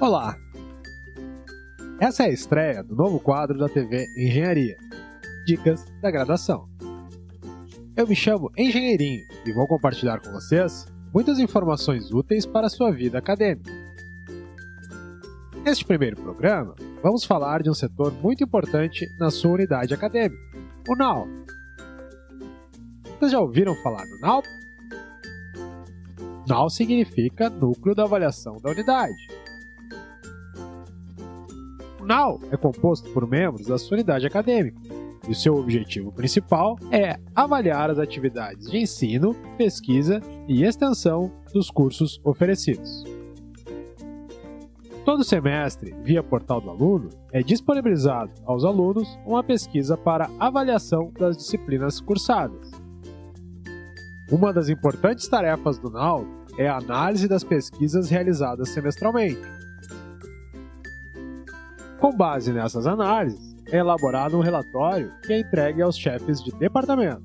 Olá! Essa é a estreia do novo quadro da TV Engenharia Dicas da Graduação. Eu me chamo Engenheirinho e vou compartilhar com vocês muitas informações úteis para a sua vida acadêmica. Neste primeiro programa, vamos falar de um setor muito importante na sua unidade acadêmica, o NAU. Vocês já ouviram falar no NAU? NAU significa Núcleo da Avaliação da Unidade. O NAU é composto por membros da sua unidade acadêmica, e o seu objetivo principal é avaliar as atividades de ensino, pesquisa e extensão dos cursos oferecidos. Todo semestre, via portal do aluno, é disponibilizado aos alunos uma pesquisa para avaliação das disciplinas cursadas. Uma das importantes tarefas do NAU é a análise das pesquisas realizadas semestralmente. Com base nessas análises, é elaborado um relatório que é entregue aos chefes de departamento.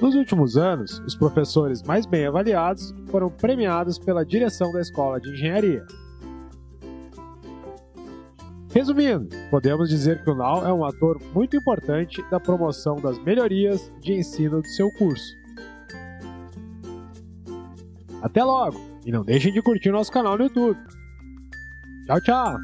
Nos últimos anos, os professores mais bem avaliados foram premiados pela direção da Escola de Engenharia. Resumindo, podemos dizer que o NAU é um ator muito importante da promoção das melhorias de ensino do seu curso. Até logo! E não deixem de curtir nosso canal no YouTube. Tchau, tchau!